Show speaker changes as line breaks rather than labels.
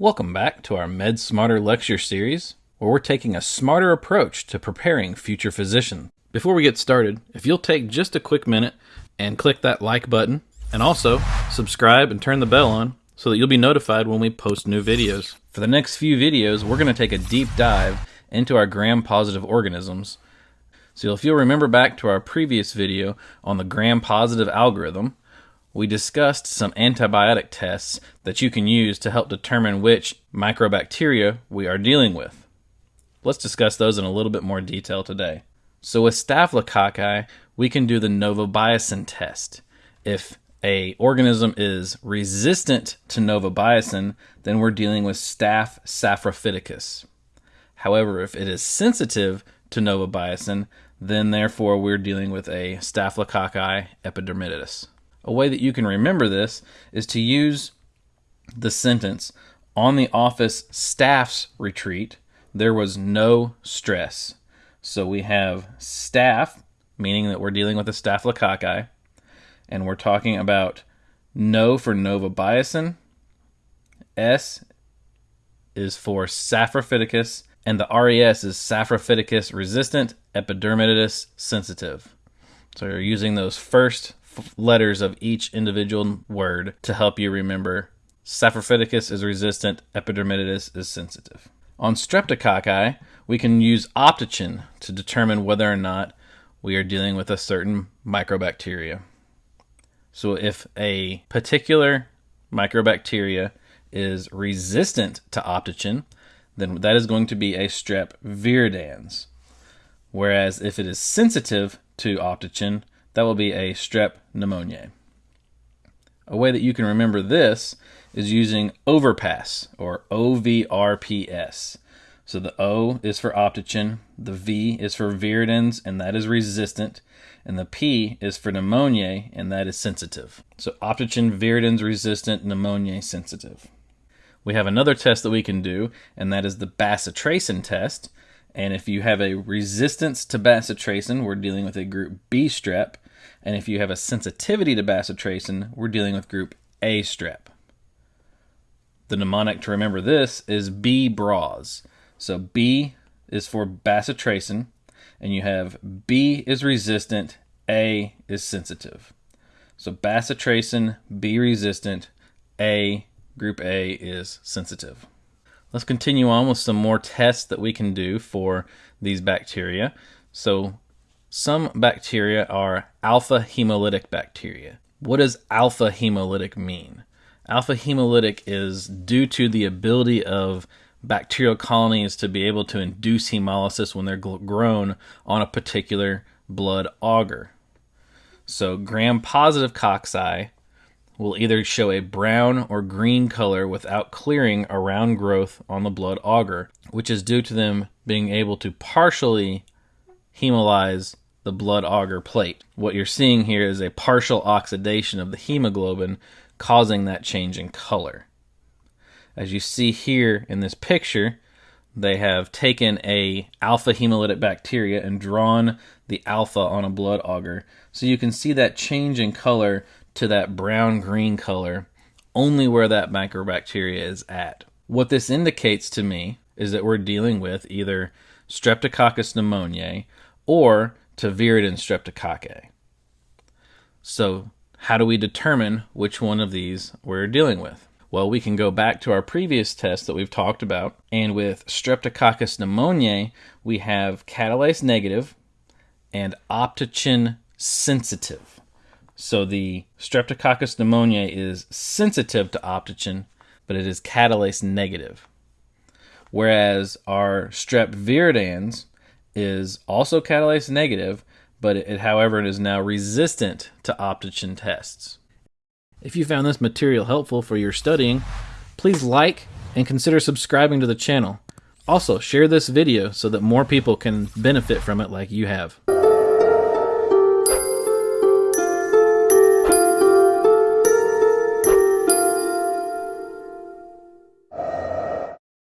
Welcome back to our Med Smarter lecture series, where we're taking a smarter approach to preparing future physicians. Before we get started, if you'll take just a quick minute and click that like button, and also subscribe and turn the bell on so that you'll be notified when we post new videos. For the next few videos, we're going to take a deep dive into our gram-positive organisms. So if you'll remember back to our previous video on the gram-positive algorithm, we discussed some antibiotic tests that you can use to help determine which microbacteria we are dealing with. Let's discuss those in a little bit more detail today. So with Staphylococci, we can do the novobiocin test. If a organism is resistant to novobiocin, then we're dealing with Staph saprophyticus. However, if it is sensitive to novobiocin, then therefore we're dealing with a Staphylococci epidermidis. A way that you can remember this is to use the sentence on the office staff's retreat, there was no stress. So we have staff, meaning that we're dealing with a staphylococci, and we're talking about no for novobiocin, S is for saprophyticus, and the RES is saprophyticus resistant, epidermidis sensitive. So you're using those first letters of each individual word to help you remember. Saprophyticus is resistant, epidermidis is sensitive. On streptococci, we can use optochin to determine whether or not we are dealing with a certain microbacteria. So if a particular microbacteria is resistant to optochin, then that is going to be a strep viridans. Whereas if it is sensitive to optochin, that will be a strep pneumoniae. A way that you can remember this is using overpass or OVRPS. So the O is for optochin, the V is for viridans, and that is resistant, and the P is for pneumoniae, and that is sensitive. So optochin, viridans resistant, pneumoniae sensitive. We have another test that we can do, and that is the bacitracin test. And if you have a resistance to bacitracin, we're dealing with a group B strep. And if you have a sensitivity to bacitracin, we're dealing with group A strep. The mnemonic to remember this is B bras. So B is for bacitracin, and you have B is resistant, A is sensitive. So bacitracin, B resistant, A, group A is sensitive. Let's continue on with some more tests that we can do for these bacteria. So some bacteria are alpha hemolytic bacteria. What does alpha hemolytic mean? Alpha hemolytic is due to the ability of bacterial colonies to be able to induce hemolysis when they're grown on a particular blood agar. So gram-positive cocci will either show a brown or green color without clearing around growth on the blood agar, which is due to them being able to partially hemolyze the blood agar plate. What you're seeing here is a partial oxidation of the hemoglobin causing that change in color. As you see here in this picture, they have taken a alpha hemolytic bacteria and drawn the alpha on a blood agar. So you can see that change in color to that brown green color only where that microbacteria is at. What this indicates to me is that we're dealing with either Streptococcus pneumoniae or to viridans streptococci. So, how do we determine which one of these we're dealing with? Well, we can go back to our previous test that we've talked about, and with Streptococcus pneumoniae, we have catalase negative and optochin sensitive. So the Streptococcus pneumoniae is sensitive to optochin, but it is catalase negative. Whereas our strep viridans is also catalase negative, but it, however, it is now resistant to optochin tests. If you found this material helpful for your studying, please like and consider subscribing to the channel. Also, share this video so that more people can benefit from it like you have.